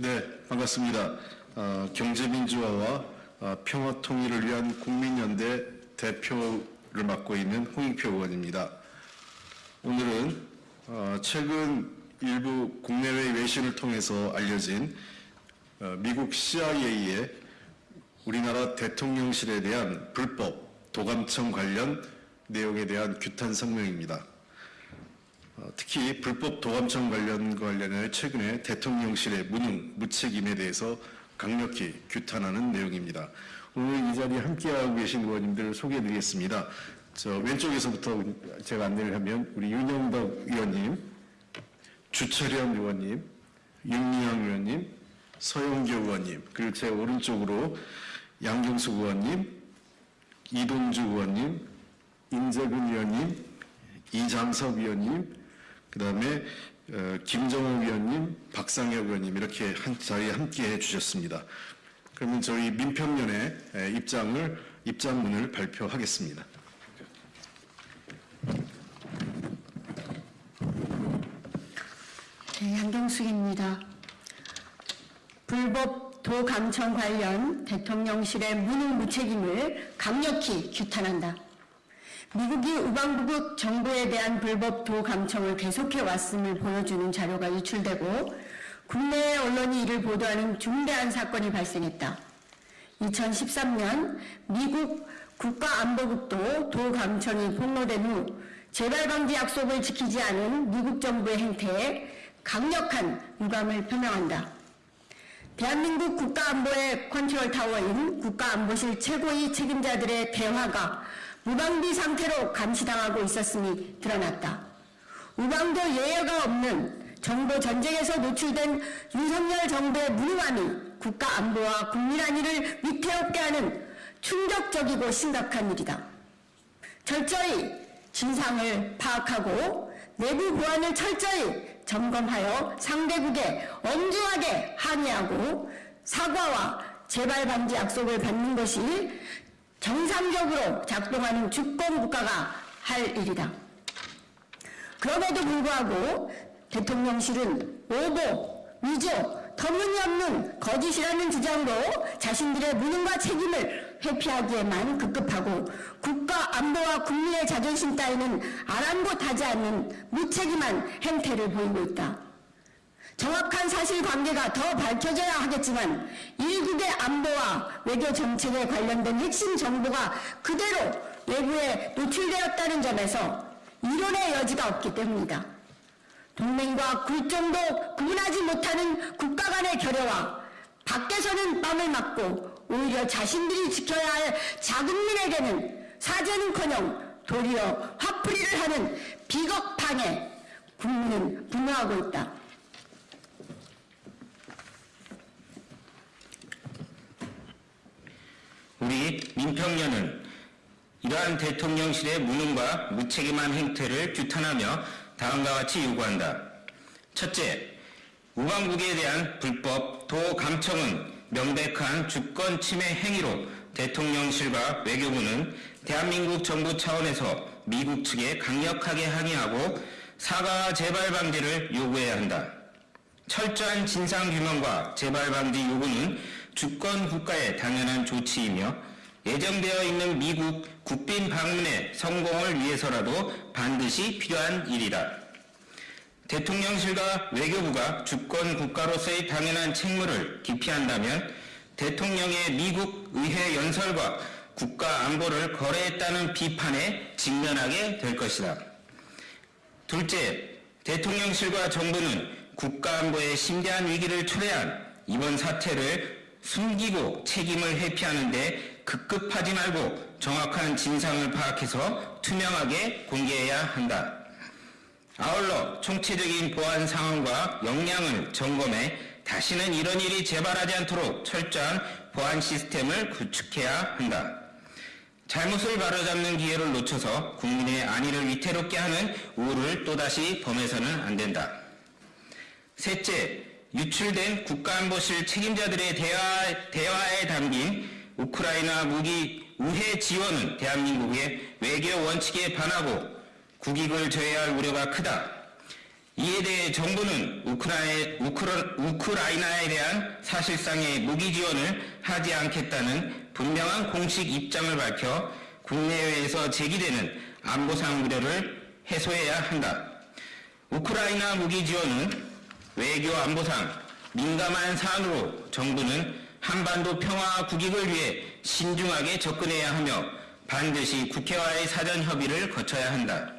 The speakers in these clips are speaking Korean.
네, 반갑습니다. 어, 경제민주화와 어, 평화 통일을 위한 국민연대 대표를 맡고 있는 홍익표 의원입니다. 오늘은 어, 최근 일부 국내외 외신을 통해서 알려진 어, 미국 CIA의 우리나라 대통령실에 대한 불법 도감청 관련 내용에 대한 규탄 성명입니다. 어, 특히 불법 도감청 관련 관련해 최근에 대통령실의 무능, 무책임에 대해서 강력히 규탄하는 내용입니다. 오늘 이 자리에 함께하고 계신 의원님들 소개해드리겠습니다. 저 왼쪽에서부터 제가 안내를 하면 우리 윤영덕 의원님, 주철현 의원님, 윤미향 의원님, 서영교 의원님, 그리고 제 오른쪽으로 양경수 의원님, 이동주 의원님, 임재근 의원님, 이장석 의원님, 그 다음에 김정호 위원님, 박상혁 의원님 이렇게 한 자리에 함께 해 주셨습니다. 그러면 저희 민평연의 에, 입장을 입장문을 발표하겠습니다. 네, 양경숙입니다. 불법 도감청 관련 대통령실의 무능무책임을 강력히 규탄한다. 미국이 우방부국 정부에 대한 불법 도감청을 계속해 왔음을 보여주는 자료가 유출되고 국내 언론이 이를 보도하는 중대한 사건이 발생했다. 2013년 미국 국가안보국도 도감청이 폭로된 후 재발방지 약속을 지키지 않은 미국 정부의 행태에 강력한 유감을 표명한다. 대한민국 국가안보의 컨트롤 타워인 국가안보실 최고위 책임자들의 대화가 무방비 상태로 감시당하고 있었음이 드러났다. 우방도 예외가 없는 정보 전쟁에서 노출된 윤석열 정부의 무능함이 국가 안보와 국민 안위를 위태롭게 하는 충격적이고 심각한 일이다. 철저히 진상을 파악하고 내부 보안을 철저히 점검하여 상대국에 엄중하게 항의하고 사과와 재발 방지 약속을 받는 것이 정상적으로 작동하는 주권 국가가 할 일이다. 그럼에도 불구하고 대통령실은 오보, 위조, 터무니없는 거짓이라는 주장으로 자신들의 무능과 책임을 회피하기에만 급급하고 국가 안보와 국민의 자존심 따위는 아랑곳하지 않는 무책임한 행태를 보이고 있다. 정확한 사실관계가 더 밝혀져야 하겠지만 일국의 안보와 외교 정책에 관련된 핵심 정보가 그대로 외부에 노출되었다는 점에서 이론의 여지가 없기 때문이다. 동맹과 굴종도 구분하지 못하는 국가 간의 결여와 밖에서는 땀을 맞고 오히려 자신들이 지켜야 할 자국민에게는 사죄는커녕 도리어 화풀이를 하는 비겁함에 국민은 분노하고 있다. 민평연은 이러한 대통령실의 무능과 무책임한 행태를 규탄하며 다음과 같이 요구한다. 첫째, 우방국에 대한 불법 도감청은 명백한 주권 침해 행위로 대통령실과 외교부는 대한민국 정부 차원에서 미국 측에 강력하게 항의하고 사과와 재발 방지를 요구해야 한다. 철저한 진상규명과 재발 방지 요구는 주권 국가의 당연한 조치이며 예정되어 있는 미국 국빈 방문의 성공을 위해서라도 반드시 필요한 일이다. 대통령실과 외교부가 주권 국가로서의 당연한 책무를 기피한다면 대통령의 미국 의회 연설과 국가 안보를 거래했다는 비판에 직면하게 될 것이다. 둘째, 대통령실과 정부는 국가 안보의 심대한 위기를 초래한 이번 사태를 숨기고 책임을 회피하는 데 급급하지 말고 정확한 진상을 파악해서 투명하게 공개해야 한다. 아울러 총체적인 보안 상황과 역량을 점검해 다시는 이런 일이 재발하지 않도록 철저한 보안 시스템을 구축해야 한다. 잘못을 바로잡는 기회를 놓쳐서 국민의 안위를 위태롭게 하는 우를 또다시 범해서는 안 된다. 셋째, 유출된 국가안보실 책임자들의 대화, 대화에 담긴 우크라이나 무기 우회 지원은 대한민국의 외교 원칙에 반하고 국익을 저해할 우려가 크다. 이에 대해 정부는 우크라이, 우크라, 우크라이나에 대한 사실상의 무기 지원을 하지 않겠다는 분명한 공식 입장을 밝혀 국내외에서 제기되는 안보상 우려를 해소해야 한다. 우크라이나 무기 지원은 외교 안보상 민감한 사안으로 정부는 한반도 평화 국익을 위해 신중하게 접근해야 하며 반드시 국회와의 사전 협의를 거쳐야 한다.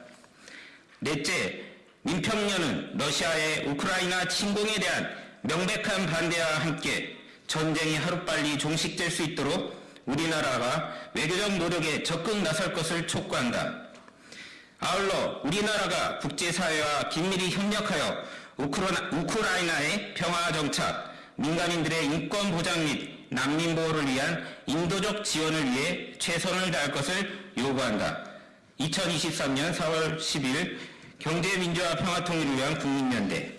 넷째, 민평년은 러시아의 우크라이나 침공에 대한 명백한 반대와 함께 전쟁이 하루빨리 종식될 수 있도록 우리나라가 외교적 노력에 적극 나설 것을 촉구한다. 아울러 우리나라가 국제사회와 긴밀히 협력하여 우크라이나, 우크라이나의 평화 정착, 민간인들의 인권 보장 및 난민 보호를 위한 인도적 지원을 위해 최선을 다할 것을 요구한다. 2023년 4월 10일 경제민주화 평화통일을 위한 국민연대.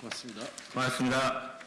고맙습니다. 고맙습니다.